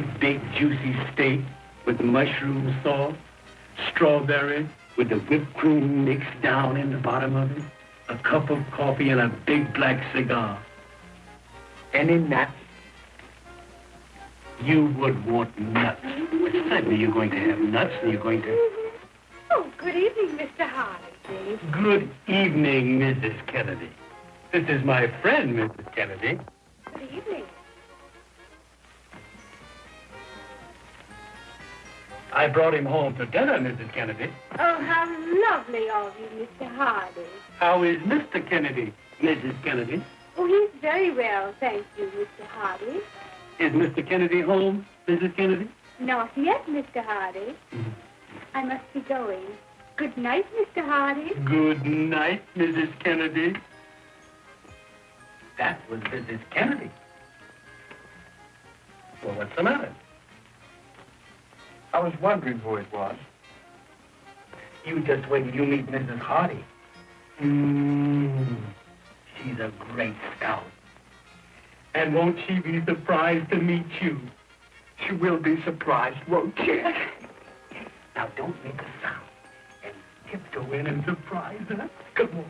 great big juicy steak with mushroom sauce, strawberry with the whipped cream mixed down in the bottom of it, a cup of coffee, and a big black cigar. Any nuts? You would want nuts. Certainly you're going to have nuts and you're going to... Oh, good evening, Mr. Hardy. Good evening, Mrs. Kennedy. This is my friend, Mrs. Kennedy. I brought him home to dinner, Mrs. Kennedy. Oh, how lovely of you, Mr. Hardy. How is Mr. Kennedy, Mrs. Kennedy? Oh, he's very well, thank you, Mr. Hardy. Is Mr. Kennedy home, Mrs. Kennedy? Not yet, Mr. Hardy. Mm-hmm. I must be going. Good night, Mr. Hardy. Good night, Mrs. Kennedy. That was Mrs. Kennedy. Well, what's the matter? I was wondering who it was. You just wait till you meet Mrs. Hardy. Mmm. She's a great scout. And won't she be surprised to meet you? She will be surprised, won't she? Now, don't make a sound. And tiptoe in and surprise her. Come on.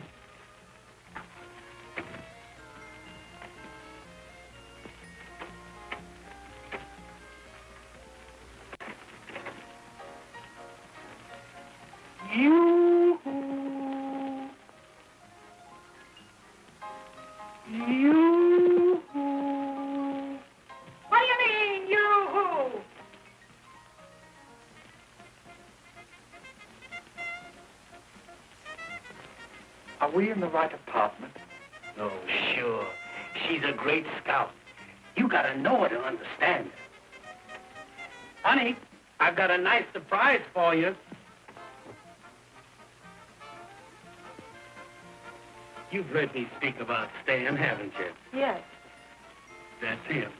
We in the right apartment? Oh, sure. She's a great scout. You gotta know her to understand her. Honey, I've got a nice surprise for you. You've heard me speak about Stan, haven't you? Yes. That's him.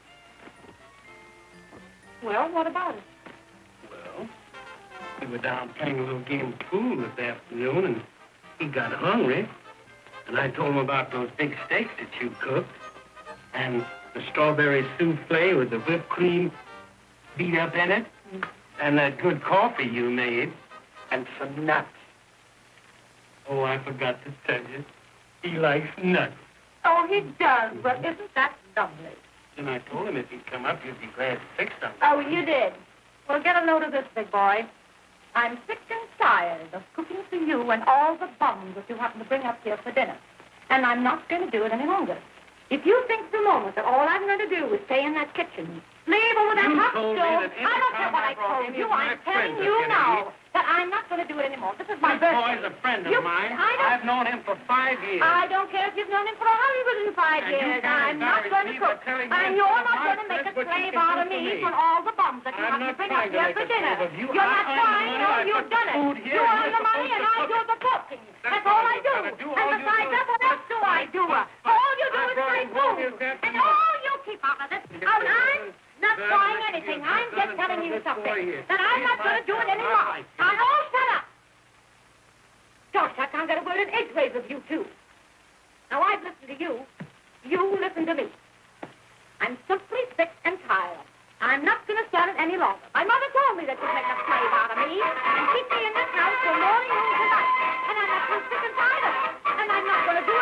Well, what about it? Well, we were down playing a little game of pool this afternoon, and he got hungry. And I told him about those big steaks that you cooked, and the strawberry souffle with the whipped cream beat up in it, and that good coffee you made, and some nuts. Oh, I forgot to tell you. He likes nuts. Oh, he does. Well, isn't that lovely? And I told him if he'd come up, you'd be glad to fix something. Oh, you did. Well, get a note of this, big boy. I'm sick and tired of cooking for you and all the bums that you happen to bring up here for dinner. And I'm not going to do it any longer. If you think for a moment that all I'm going to do is stay in that kitchen, leave over that You hot stove, I don't care what I told you. I'm telling you now I'm not going to do it anymore. This is my This birthday. boy's a friend of You- mine. I I've known him for five years. I don't care if you've known him for a hundred and five And years. I'm not going to cook. And you're not going to make a friends what you slave out of me for all the bums that you I'm have to bring up here for dinner. you. You're I not trying, no, you've done it. You earn the money and I do the cooking. That's all I do. And besides, is what else do I do? All you do is brought say him home food. And all you keep out of this. Oh. I'm not trying anything. I'm just telling you something. That I'm not going to do it anymore. Now, oh, shut up. Gosh, I can't get a word in edgeways with you two. Now, I've listened to you. You listen to me. I'm simply sick and tired. I'm not going to stand it any longer. My mother told me that you'd make a slave out of me and keep me in this house till morning, noon, tonight. And I'm not too sick and tired of it. And I'm not going to do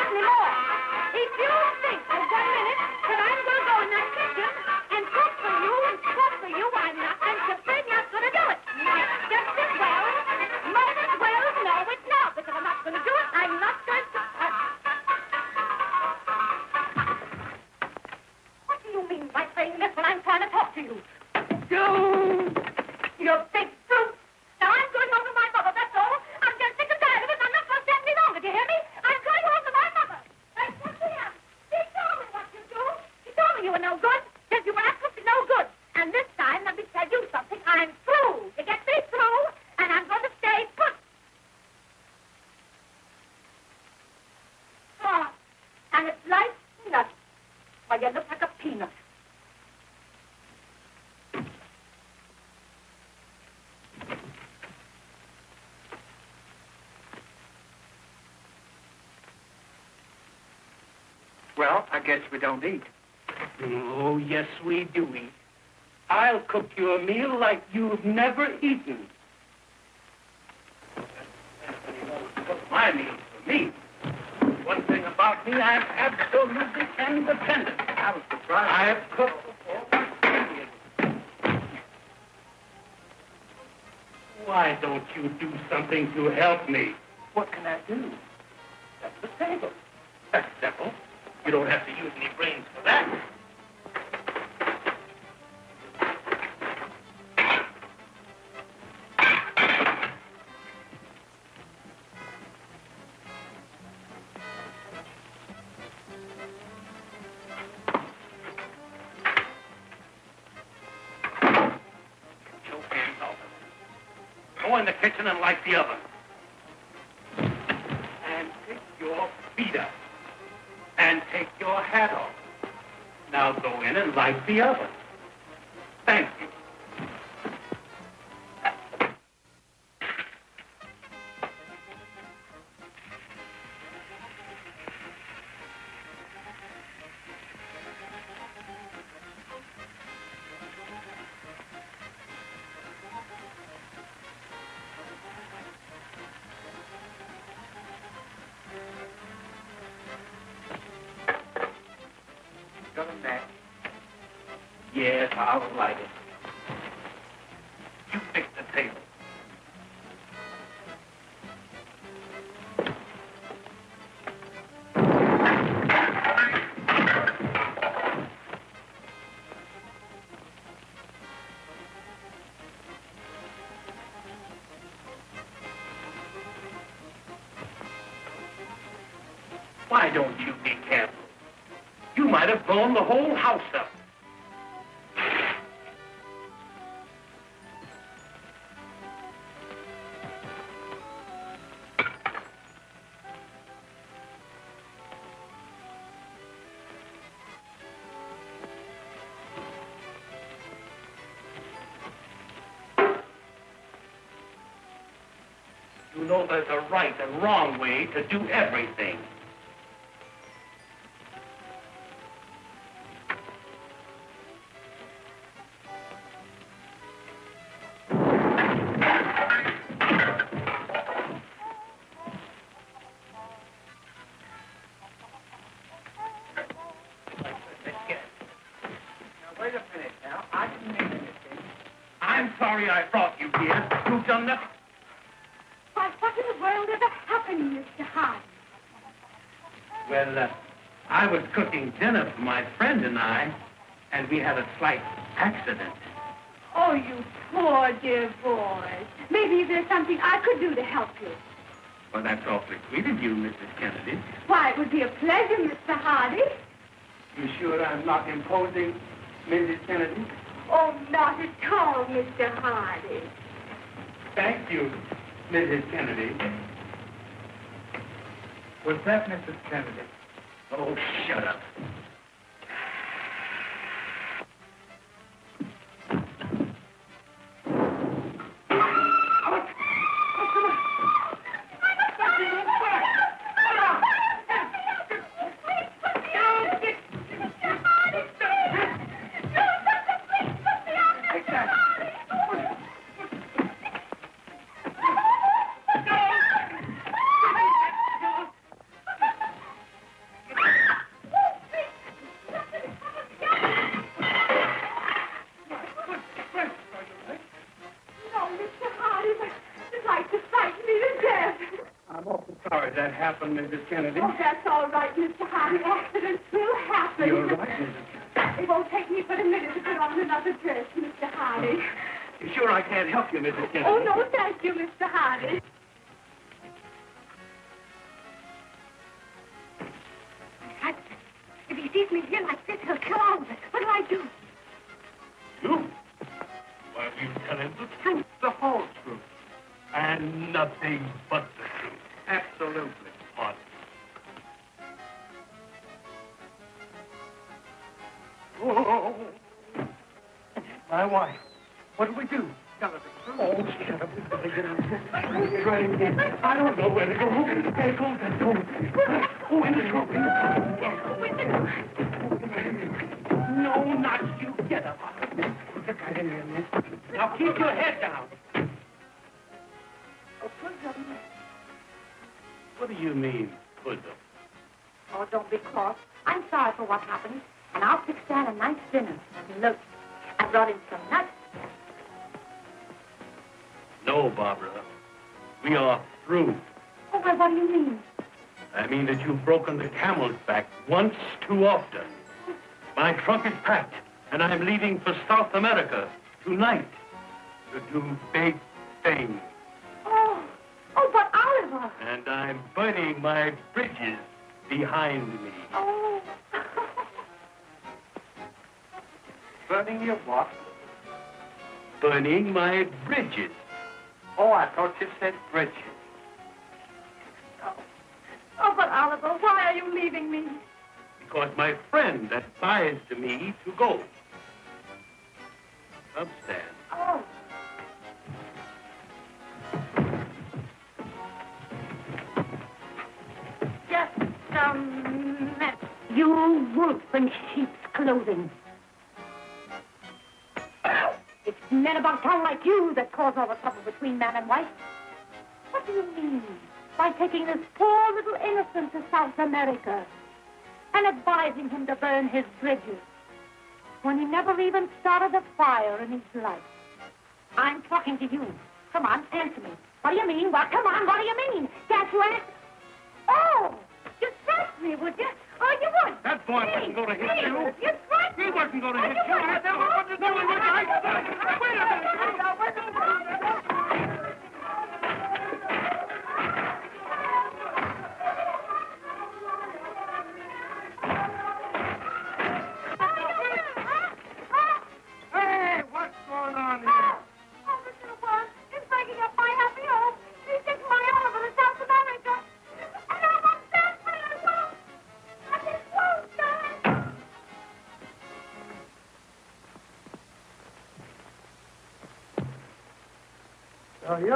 Well, I guess we don't eat. Oh, yes, we do eat. I'll cook you a meal like you've never eaten. Cook my meals for me. One thing about me, I'm absolutely independent. I was surprised. I have cooked before. Why don't you do something to help me? What can I do? That's the table. That's simple. You don't have to use any brains for that. In the kitchen and light the oven. Your hat off. Now go in and light the oven. Thank you. Yes, I'll light it. You fix the table. Why don't you be careful? You might have blown the whole house up. You know there's a right and wrong way to do everything. Now, wait a minute now. I didn't mean anything. I'm sorry I brought you here. You've done nothing. Why, what in the world ever happened, Mr. Hart? Well, uh, I was cooking dinner for my friend and I, and we had a slight accident. Oh, you poor dear boy. Maybe there's something I could do to help you. Well, that's awfully sweet of you, Mrs. Kennedy. Why, it would be a pleasure, Mr. Hardy. You sure I'm not imposing, Mrs. Kennedy? Oh, not at all, Mr. Hardy. Thank you, Mrs. Kennedy. Was that Mrs. Kennedy? Oh, shut up. Sorry that happened, Mrs. Kennedy. Oh, that's all right, Mr. Hardy. Accidents will happen. You're right, Mrs. Kennedy. It won't take me but a minute to put on another dress, Mr. Hardy. You sure I can't help you, Mrs. Kennedy? Oh, no, thank you, Mr. Hardy. If he sees me here like this, he'll kill all of us. What'll I do? You? Why, you tell him the truth, the whole truth, and nothing but the truth. Absolutely. What? Oh, my wife. What do we do? Tell her the truth. Oh, shut up. We're running again. I don't know where to go. Hey, go, let's go. Oh, in the truck. In the truck. No, not you. Get up. Now keep your head down. Oh, What do you mean, put them? Oh, don't be cross. I'm sorry for what happened, and I'll fix Stan a nice dinner. And look, I brought in some nuts. No, Barbara. We are through. Oh, well, what do you mean? I mean that you've broken the camel's back once too often. My trunk is packed, and I'm leaving for South America tonight to do big things. And I'm burning my bridges behind me. Oh. Burning your what? Burning my bridges. Oh, I thought you said bridges. Oh, oh, but Oliver, why are you leaving me? Because my friend advised me to go. Come, You wolf in sheep's clothing. It's men about town like you that cause all the trouble between man and wife. What do you mean by taking this poor little innocent to South America and advising him to burn his bridges when he never even started a fire in his life? I'm talking to you. Come on, answer me. What do you mean? Well, come on, what do you mean? Can't you answer? Oh, you threatened me, would you? Oh, you would. That boy wasn't gonna hit me, you. You threatened He wasn't gonna Oh, hit you you. I wouldn't. never wanted to do it with. Wait a minute.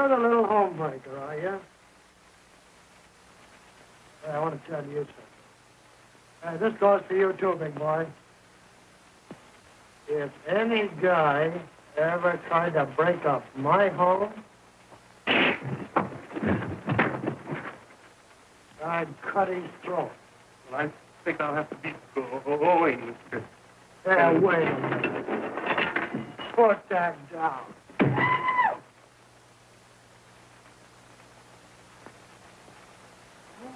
You're the little homebreaker, are you? Hey, I want to tell you something. Hey, this goes for you too, big boy. If any guy ever tried to break up my home, I'd cut his throat. Well, I think I'll have to be going. Hey, wait a minute. Put that down.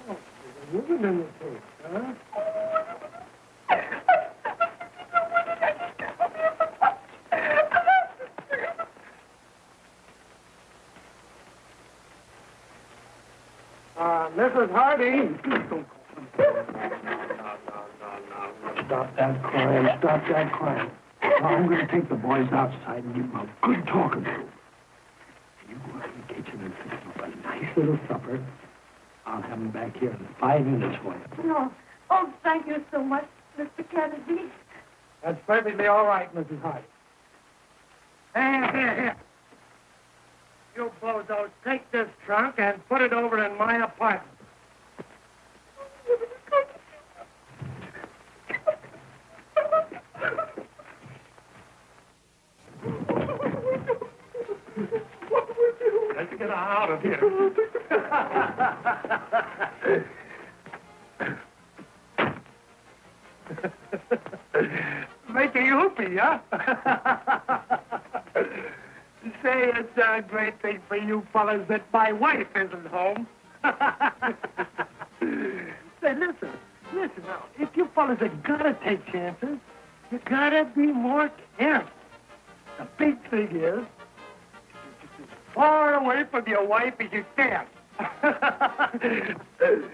Oh, huh? Uh, Mrs. Hardy. Stop that crying. Stop that crying. Now, I'm going to take the boys outside and give them a good talking to. You go out the kitchen and fix them up a nice little supper. I'll have them back here in five minutes for you. No. Oh, thank you so much, Mr. Kennedy. That's perfectly all right, Mrs. Hardy. Here, here, here. You bozos, take this trunk and put it over in my apartment. What do we do? Let's get out of here. Say, it's a great thing for you fellas that my wife isn't home. Say, listen, listen now. If you fellas have gotta take chances, you gotta be more careful. The big thing is, you're just as far away from your wife as you can.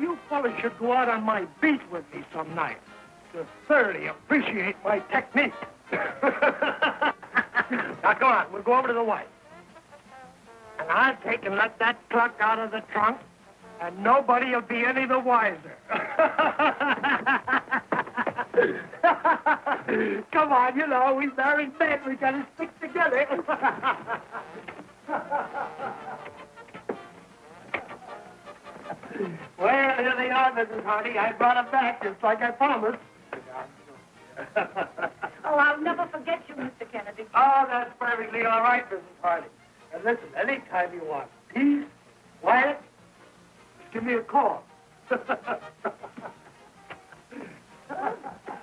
You fellas should go out on my beat with me some night to thoroughly appreciate my technique. now, come on, we'll go over to the wife. And I'll take and let that cluck out of the trunk, and nobody will be any the wiser. come on, you know, we married men, we gotta stick together. Well, here they are, Mrs. Hardy. I brought them back just like I promised. Oh, I'll never forget you, Mr. Kennedy. Oh, that's perfectly all right, Mrs. Harding. And listen, anytime you want peace, quiet, just give me a call.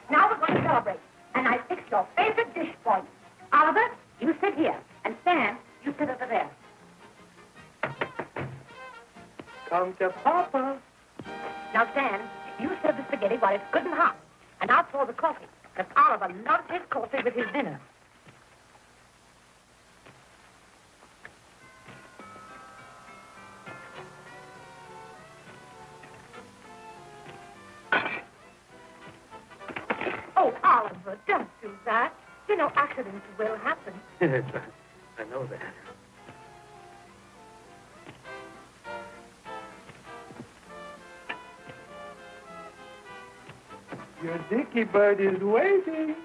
Now we're going to celebrate. And I fixed your favorite dish for you. Oliver, you sit here. And Stan, you sit over there. Come to Papa. Now, Stan, you serve the spaghetti while it's good and hot. And I'll pour the coffee. Because Oliver loves his coffee with his dinner. Oh, Oliver, don't do that. You know, accidents will happen. I know that. Your dicky bird is waiting.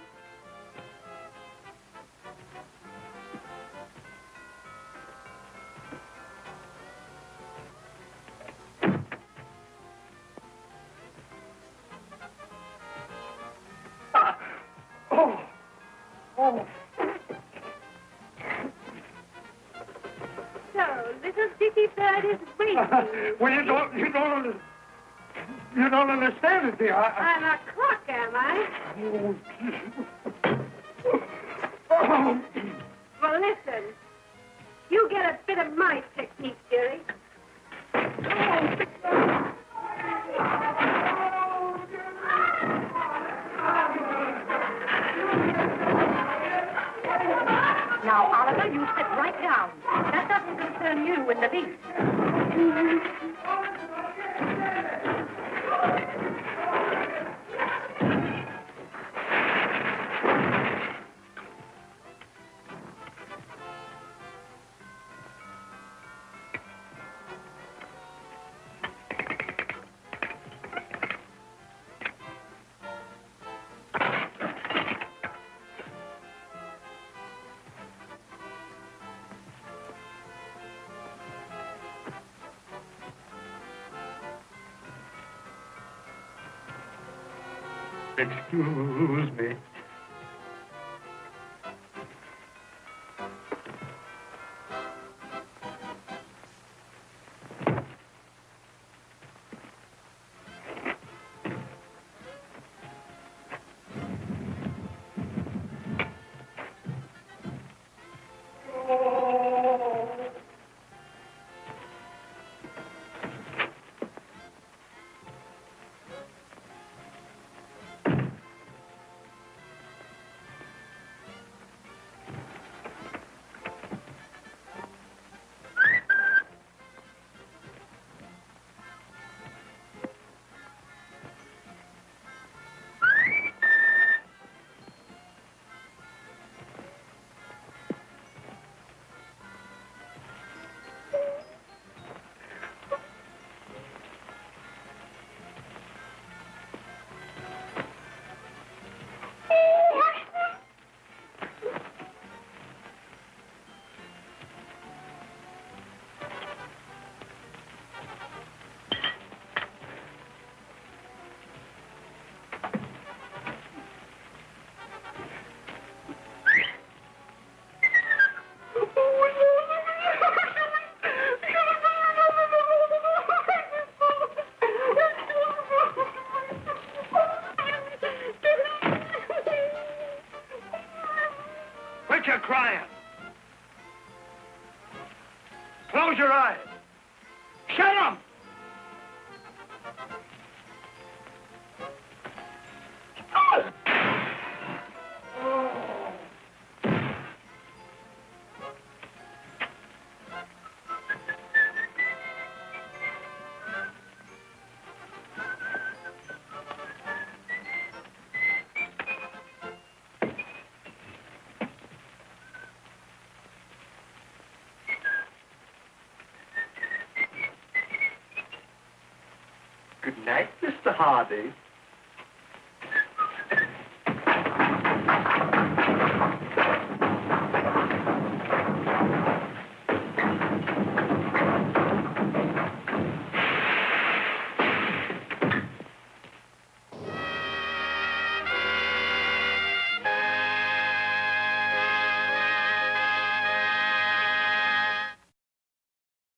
Ah, Oh, oh. So, little Dicky Bird is waiting. well, you don't, you don't, you don't understand it, dear. I, I'm a am I? Well, listen. You get a bit of my technique, dearie. Now, Oliver, you sit right down. That doesn't concern you in the least. Excuse me. Night, Mr. Hardy.